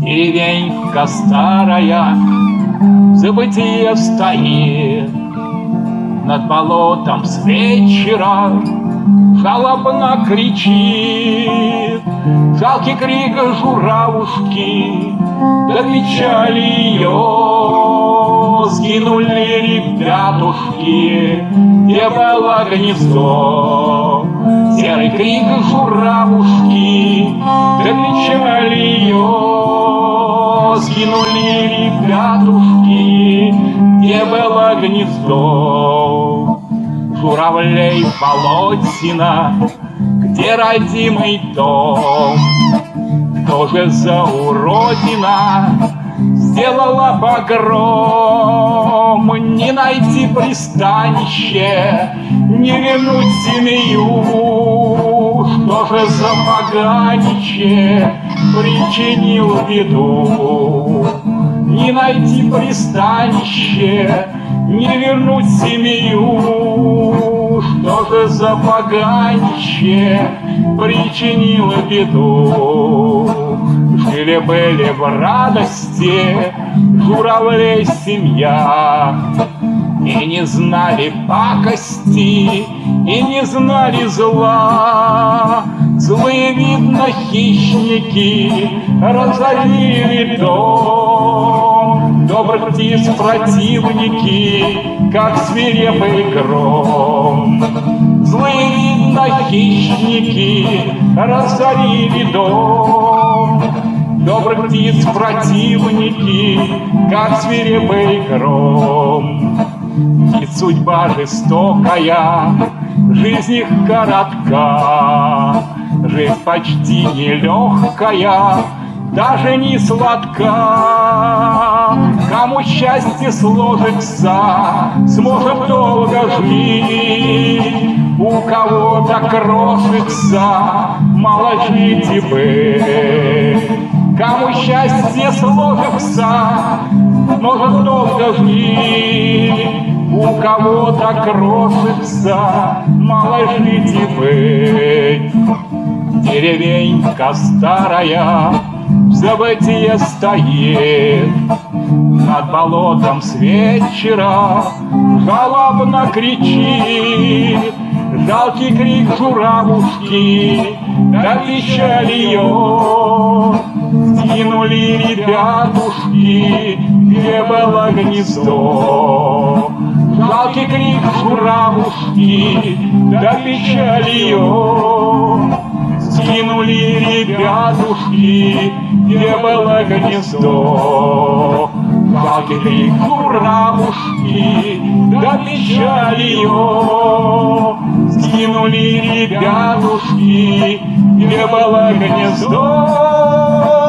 Деревенька старая в забытие стоит, Над болотом с вечера жалобно кричит. Жалкий крик журавушки До Докричали ее. Сгинули ребятушки Где было гнездо. Серый крик журавушки До печали ее Сгинули ребятушки Где было гнездо Журавлей болотина где родимый дом? Кто же за уродина сделала погром? Найти пристанище, не вернуть семью. Что же за поганище причинил беду? Не найти пристанище, не вернуть семью. Что же за поганище причинило беду? Жили-были в радости журавлей семья, И не знали пакости, и не знали зла. Злые, видно, хищники разорили дом. Добрых птиц противники, как свирепый гром. Злые, видно, хищники разорили дом. Добрых птиц противники, как свирепый гром. И судьба жестокая, жизнь их коротка, Жизнь почти нелегкая, даже не сладка. Кому счастье сложится, сможет долго жить. У кого-то крошится, мало жить и быть. Кому счастье сложится, может долго жить. У кого-то крошится, мало жить и быть. Деревенька старая в забытие стоит, Над болотом с вечера жалобно кричит, Жалкий крик журавушки, да печаль ее. Сгинули ребятушки, гнездо. Жалкий крик журавушки, да печаль ее. Сгинули ребятушки, где было гнездо. Жалкий крик журавушки, да печаль ее. Сгинули ребятушки, где было гнездо.